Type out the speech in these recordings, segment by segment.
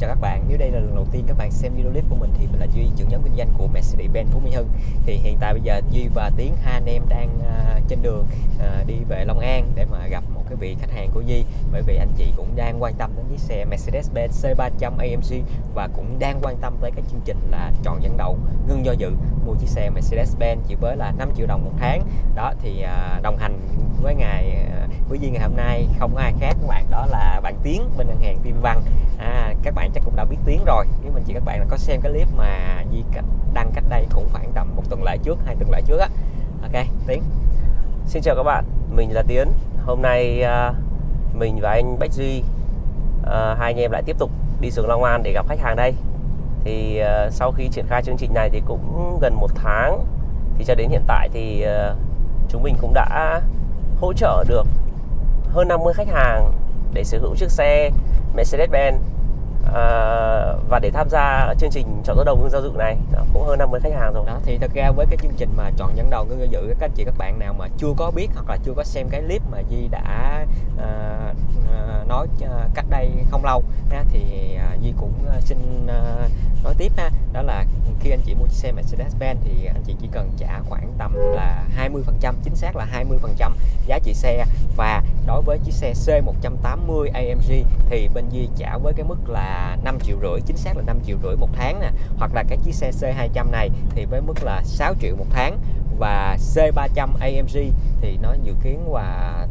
chào các bạn. Nếu đây là lần đầu tiên các bạn xem video clip của mình thì mình là Duy, trưởng nhóm kinh doanh của Mercedes-Benz Phú Mỹ Hưng. Thì hiện tại bây giờ Duy và Tiến hai anh em đang uh, trên đường uh, đi về Long An để mà gặp một cái vị khách hàng của Duy bởi vì anh chị cũng đang quan tâm đến chiếc xe Mercedes-Benz C300 AMG và cũng đang quan tâm tới cái chương trình là chọn dẫn đầu ngưng do dự mua chiếc xe Mercedes-Benz chỉ với là 5 triệu đồng một tháng. Đó thì uh, đồng hành với ngày à, quý Duy ngày hôm nay. Không có ai khác các bạn đó là bạn Tiến bên ngân hàng TV Văn à, các bạn chắc cũng đã biết Tiến rồi. Nếu mình chỉ các bạn là có xem cái clip mà Di đăng cách đây cũng khoảng tầm một tuần lễ trước hai tuần lễ trước á. Ok Tiến. Xin chào các bạn mình là Tiến. Hôm nay uh, mình và anh Bách Duy uh, hai anh em lại tiếp tục đi xuống Long An để gặp khách hàng đây. Thì uh, sau khi triển khai chương trình này thì cũng gần một tháng. Thì cho đến hiện tại thì uh, chúng mình cũng đã hỗ trợ được hơn 50 khách hàng để sở hữu chiếc xe Mercedes-Benz à, và để tham gia chương trình chọn dẫn đầu ngưng giao dự này cũng hơn 50 khách hàng rồi. Đó thì thật ra với cái chương trình mà chọn dẫn đầu ngưng giao dự các anh chị các bạn nào mà chưa có biết hoặc là chưa có xem cái clip mà Di đã à, à, nói à, cách đây không lâu ha, thì à, Di cũng xin à, nói tiếp ha đó là khi anh chị mua chiếc xe Mercedes-Benz thì anh chị chỉ cần trả khoảng tầm là 20% chính xác là 20% giá trị xe và đối với chiếc xe C180 AMG thì bên Di trả với cái mức là 5 triệu rưỡi chính xác là 5 triệu rưỡi một tháng nè. Hoặc là cái chiếc xe C200 này thì với mức là 6 triệu một tháng. Và C300 AMG thì nó dự kiến là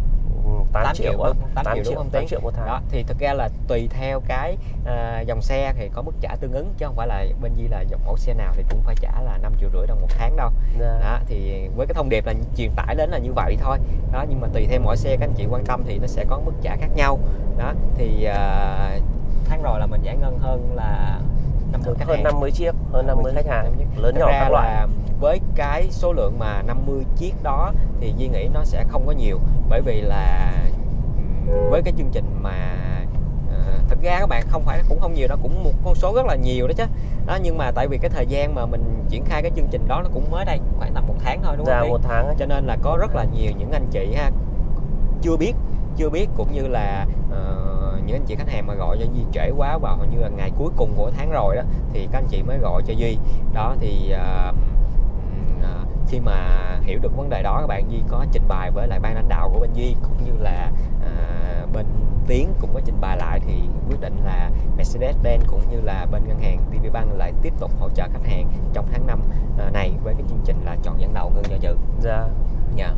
8, 8 triệu, triệu 8, 8 triệu đúng không 8 triệu một tháng. Đó thì thực ra là tùy theo cái uh, dòng xe thì có mức trả tương ứng chứ không phải là bên Di là dòng mẫu xe nào thì cũng phải trả là 5 triệu rưỡi đồng một tháng đâu. Yeah. Dạ. đó thì với cái thông điệp là truyền tải đến là như vậy thôi. Đó nhưng mà tùy theo mỗi xe các anh chị quan tâm thì nó sẽ có mức trả khác nhau. Đó thì uh, tháng rồi là mình giải ngân hơn là 50 khách hơn hàng. 50 chiếc hơn 50, 50 khách hàng lớn nhỏ các loại với cái số lượng mà 50 chiếc đó thì Duy nghĩ nó sẽ không có nhiều bởi vì là với cái chương trình mà uh, thực ra các bạn không phải cũng không nhiều đó cũng một con số rất là nhiều đó chứ đó nhưng mà tại vì cái thời gian mà mình triển khai cái chương trình đó nó cũng mới đây khoảng tầm một tháng thôi đúng dạ, không? một tháng ấy. cho nên là có rất là nhiều những anh chị ha chưa biết chưa biết cũng như là uh, những anh chị khách hàng mà gọi cho Duy trễ quá vào hầu như là ngày cuối cùng của tháng rồi đó thì các anh chị mới gọi cho Duy đó thì uh, khi mà hiểu được vấn đề đó các bạn Duy có trình bày với lại ban lãnh đạo của bên Duy cũng như là à, bên Tiến cũng có trình bày lại thì quyết định là Mercedes-Benz cũng như là bên ngân hàng TV Bank lại tiếp tục hỗ trợ khách hàng trong tháng 5 à, này với cái chương trình là chọn dẫn đầu ngân do dự. Dạ. Dạ.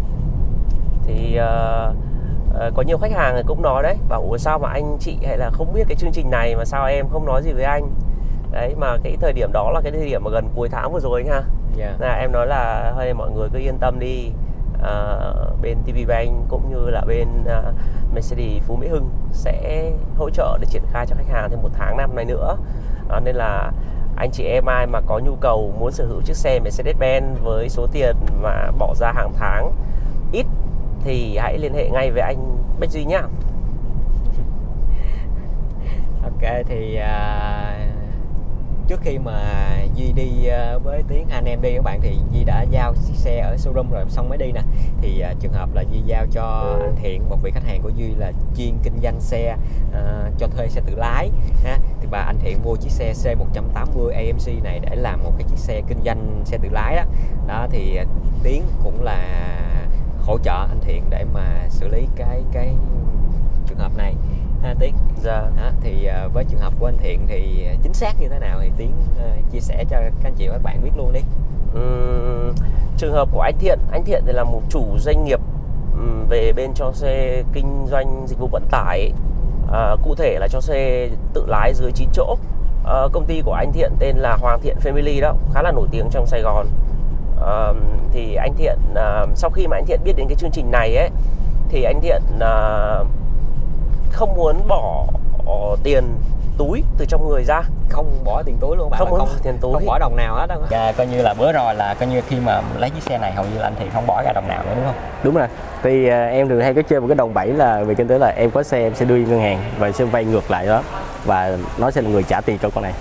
Thì uh, uh, có nhiều khách hàng cũng nói đấy, bảo sao mà anh chị hay là không biết cái chương trình này mà sao em không nói gì với anh. Đấy mà cái thời điểm đó là cái thời điểm mà gần cuối tháng vừa rồi ha yeah. Dạ. là em nói là hơi mọi người cứ yên tâm đi à, bên TV Bank cũng như là bên uh, Mercedes Phú Mỹ Hưng sẽ hỗ trợ để triển khai cho khách hàng thêm một tháng năm này nữa à, nên là anh chị em ai mà có nhu cầu muốn sở hữu chiếc xe Mercedes-Benz với số tiền mà bỏ ra hàng tháng ít thì hãy liên hệ ngay với anh Bách Duy nhá. Ok thì uh, trước khi mà Duy đi uh, với Tiến anh em đi các bạn thì Duy đã giao chiếc xe ở showroom rồi xong mới đi nè. Thì uh, trường hợp là Duy giao cho anh Thiện một vị khách hàng của Duy là chuyên kinh doanh xe uh, cho thuê xe tự lái ha. Thì bà anh Thiện mua chiếc xe C180 AMC này để làm một cái chiếc xe kinh doanh xe tự lái đó. Đó thì uh, Tiến cũng là hỗ trợ anh Thiện để mà xử lý cái cái trường hợp này. Ha Tiến dạ. đó, thì uh, với trường hợp của anh Thiện thì chính xác như thế nào thì Tiến uh, chia sẻ cho các anh chị và các bạn biết luôn đi. Uhm, trường hợp của anh Thiện anh Thiện thì là một chủ doanh nghiệp um, về bên cho xe kinh doanh dịch vụ vận tải uh, cụ thể là cho xe tự lái dưới 9 chỗ. Uh, công ty của anh Thiện tên là Hoàng Thiện Family đó khá là nổi tiếng trong Sài Gòn. Uh, thì anh Thiện uh, sau khi mà anh Thiện biết đến cái chương trình này ấy thì anh Thiện uh, không muốn bỏ tiền túi từ trong người ra. Không bỏ tiền túi luôn bạn không không bỏ tiền túi. không bỏ đồng nào hết đó dạ, coi như là bữa rồi là coi như khi mà lấy chiếc xe này hầu như là anh thì không bỏ ra đồng nào nữa đúng không? Đúng rồi. Thì uh, em thường hay có chơi một cái đồng bẫy là về kinh tế là em có xe em sẽ đưa ngân hàng và sẽ vay ngược lại đó. Và nó sẽ là người trả tiền cho con này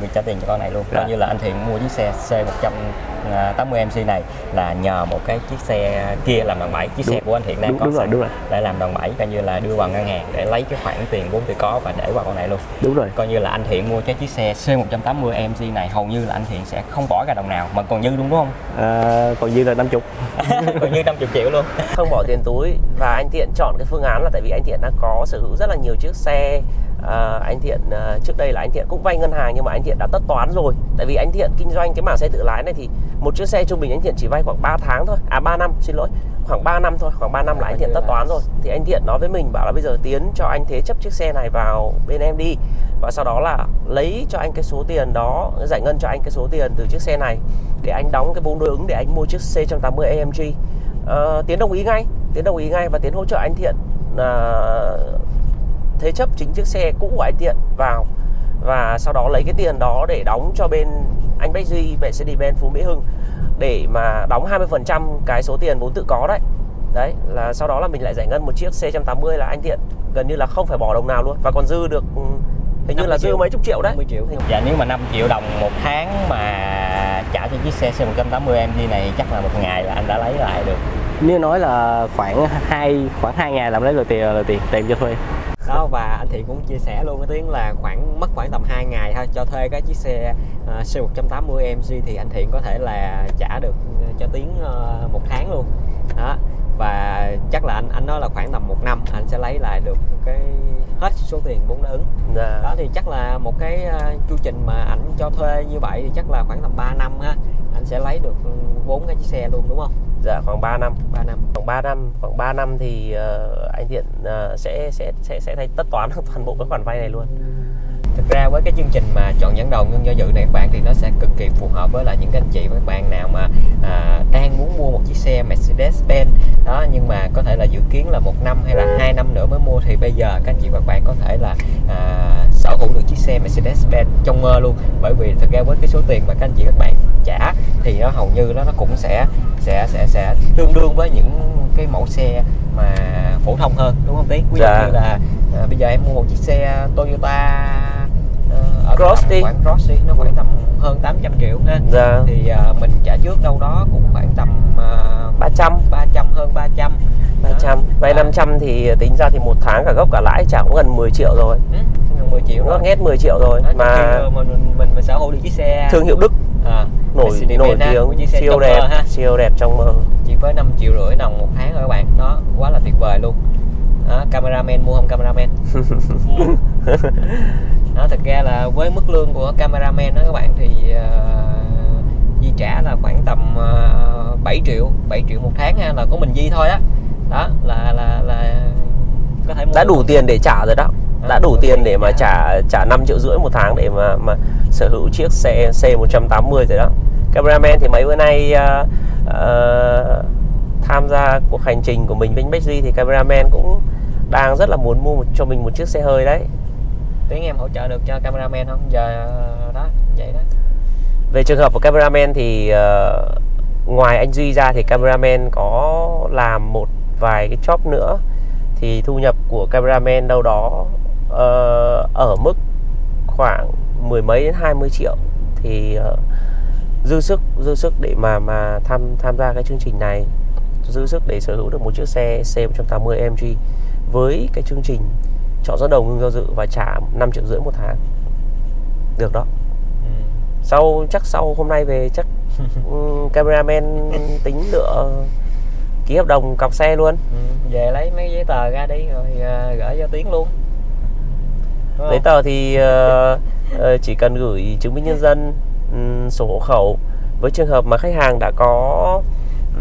việc trả tiền cho con này luôn. Dạ. coi như là anh Thiện mua chiếc xe C180 MC này là nhờ một cái chiếc xe kia làm đòn bẩy. Chiếc xe Đúng. của anh Thiện đang đúng, có đúng rồi đúng rồi. để làm đòn bẩy coi như là đưa vào ngân hàng để lấy cái khoản tiền vốn tự có và để vào con này luôn. Đúng rồi. Coi như là anh Thiện mua cái chiếc xe C180 MC này hầu như là anh Thiện sẽ không bỏ ra đồng nào mà còn dư luôn đúng không? À, còn dư là 50 còn như 50 triệu luôn. Không bỏ tiền túi và anh Thiện chọn cái phương án là tại vì anh Thiện đã có sở hữu rất là nhiều chiếc xe à, anh Thiện à, trước đây là anh Thiện cũng vay ngân hàng nhưng mà anh Thiện đã tất toán rồi. Tại vì anh Thiện kinh doanh cái mảng xe tự lái này thì một chiếc xe trung bình anh Thiện chỉ vay khoảng 3 tháng thôi. À 3 năm xin lỗi. Khoảng 3 năm thôi khoảng 3 năm là anh Thiện tất toán rồi. Thì anh Thiện nói với mình bảo là bây giờ tiến cho anh thế chấp chiếc xe này vào bên em đi. Và sau đó là lấy cho anh cái số tiền đó giải ngân cho anh cái số tiền từ chiếc xe này để anh đóng cái vốn đối ứng để anh mua chiếc C180 AMG Ờ, Tiến đồng ý ngay Tiến đồng ý ngay và Tiến hỗ trợ anh Thiện à, thế chấp chính chiếc xe cũ của anh Thiện vào và sau đó lấy cái tiền đó để đóng cho bên anh Bách Duy Mercedes-Benz Phú Mỹ Hưng để mà đóng 20% cái số tiền vốn tự có đấy. Đấy là sau đó là mình lại giải ngân một chiếc C180 là anh Thiện gần như là không phải bỏ đồng nào luôn và còn dư được ừ, hình như 50 là dư triệu. mấy chục triệu đấy. 50 triệu. Dạ nếu mà 5 triệu đồng một tháng mà trả cho chiếc xe C180 MG này chắc là một ngày là anh đã lấy lại được. Nếu nói là khoảng hai khoảng hai ngày làm lấy được tiền là tiền tiền cho thuê đó và anh Thiện cũng chia sẻ luôn cái tiếng là khoảng mất khoảng tầm 2 ngày thôi cho thuê cái chiếc xe uh, C180 MG thì anh Thiện có thể là trả được cho Tiến ờ, một tháng luôn. Đó và chắc là anh anh nói là khoảng tầm một năm anh sẽ lấy lại được cái hết số tiền vốn đã ứng. Dạ. đó thì chắc là một cái ờ, chu trình mà ảnh cho thuê như vậy thì chắc là khoảng tầm 3 năm ha anh sẽ lấy được vốn cái chiếc xe luôn đúng không? Dạ khoảng 3 năm. 3 năm. Khoảng 3 năm khoảng 3 năm thì ờ, anh Thiện ờ, sẽ sẽ sẽ sẽ thay tất toán toàn bộ các khoản vay này luôn Thực ra với cái chương trình mà chọn dẫn đầu ngân do dự này các bạn thì nó sẽ cực kỳ phù hợp với lại những anh chị và các bạn nào mà à, đang muốn mua một chiếc xe Mercedes-Benz. Đó nhưng mà có thể là dự kiến là một năm hay là hai năm nữa mới mua thì bây giờ các anh chị và các bạn có thể là à, sở hữu được chiếc xe Mercedes-Benz trong mơ luôn. Bởi vì thực ra với cái số tiền mà các anh chị các bạn trả thì nó hầu như nó nó cũng sẽ sẽ sẽ sẽ tương đương với những cái mẫu xe mà phổ thông hơn đúng không tí ví dụ Dạ. như là à, bây giờ em mua một chiếc xe Toyota ở Cross đi. khoảng Cross đi nó khoảng tầm hơn 800 triệu. Ha dạ. Thì à, mình trả trước đâu đó cũng khoảng tầm uh, 300 300 hơn 300 300 vay Đó. 500 thì tính ra thì một tháng cả gốc cả lãi trả cũng gần 10 triệu rồi. Ừ, gần 10 triệu nó hết 10 triệu rồi Đó, mà mình, mình, mình, mình sở hữu được chiếc xe thương hiệu Đức. À, nổi nổi tiếng siêu đẹp mơ ha. siêu đẹp trong mơ. Chỉ với 5 triệu rưỡi đồng một tháng rồi các bạn. Đó quá là tuyệt vời luôn. Đó, cameraman mua không cameraman đó thực ra là với mức lương của cameraman đó các bạn thì uh, Di trả là khoảng tầm uh, 7 triệu 7 triệu một tháng ha là của mình Di thôi á đó là là là có thể mua đã đủ được. tiền để trả rồi đó đã À, đủ có tiền để mà trả. trả trả 5 triệu rưỡi một tháng để mà mà sở hữu chiếc xe C180 rồi đó cameraman thì mấy bữa nay ờ, ờ, tham gia cuộc hành trình của mình với Duy thì cameraman cũng đang rất là muốn mua một, cho mình một chiếc xe hơi đấy tiếng em hỗ trợ được cho cameraman không? Giờ ờ, đó vậy đó. Về trường hợp của cameraman thì uh, ngoài anh Duy ra thì cameraman có làm một vài cái job nữa. Thì thu nhập của cameraman đâu đó uh, ở mức khoảng mười mấy đến 20 triệu. Thì uh, dư sức dư sức để mà mà tham tham gia cái chương trình này. Dư sức để sở hữu được một chiếc xe C180 AMG với cái chương trình chọn dẫn đầu ngưng do dự và trả 5 triệu rưỡi một tháng được đó ừ. sau chắc sau hôm nay về chắc um, cameraman tính lựa ký hợp đồng cọc xe luôn Ừ. về lấy mấy giấy tờ ra đi rồi à, gửi cho tiếng luôn Đúng giấy không? tờ thì ờ, chỉ cần gửi chứng minh nhân dân ừm, sổ hộ khẩu với trường hợp mà khách hàng đã có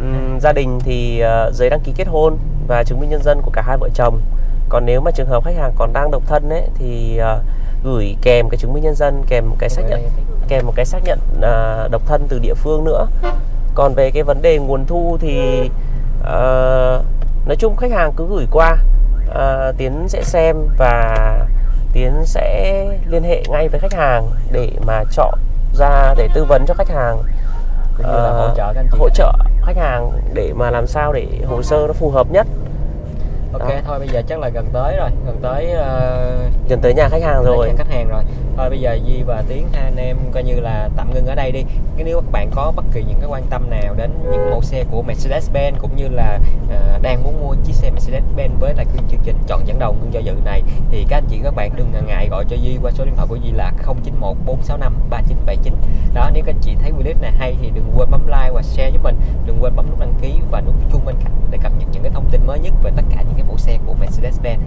ừm, gia đình thì ờ, giấy đăng ký kết hôn và chứng minh nhân dân của cả hai vợ chồng còn nếu mà trường hợp khách hàng còn đang độc thân ấy thì ờ, gửi kèm cái chứng minh nhân dân kèm một cái xác nhận kèm một cái xác nhận à, độc thân từ địa phương nữa. Còn về cái vấn đề nguồn thu thì ờ, nói chung khách hàng cứ gửi qua à, tiến sẽ xem và tiến sẽ liên hệ ngay với khách hàng để mà chọn ra để tư vấn cho khách hàng ờ, hỗ trợ hỗ trợ khách hàng để mà làm sao để hồ sơ nó phù hợp nhất ok Đó. thôi bây giờ chắc là gần tới rồi gần tới ờ, gần tới nhà khách hàng rồi hàng khách hàng rồi thôi bây giờ Di và Tiến hai anh em coi như là tạm ngưng ở đây đi. Cái nếu các bạn có bất kỳ những cái quan tâm nào đến những mẫu xe của Mercedes-Benz cũng như là ờ, đang muốn mua chiếc xe Mercedes-Benz với lại cái chương trình chọn dẫn đầu ngưng do dự này thì các anh chị các bạn đừng ngần ngại gọi cho Di qua số điện thoại của Di là 091 465 3979 đó nếu các anh chị thấy clip này hay thì đừng quên bấm like và share giúp mình. Đừng quên bấm nút đăng ký và nút chuông bên cạnh để cập nhật những cái thông tin mới nhất về tất cả những cái mẫu xe của Mercedes-Benz.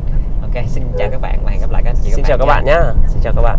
Ok xin chào các bạn và hẹn gặp lại các anh chị xin chào các nha. bạn nhá. Xin chào các bạn